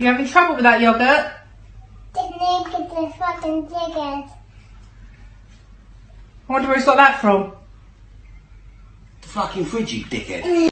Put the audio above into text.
You having trouble with that yogurt? The name fucking. I wonder where he's got that from. The fucking fridge, you dickhead.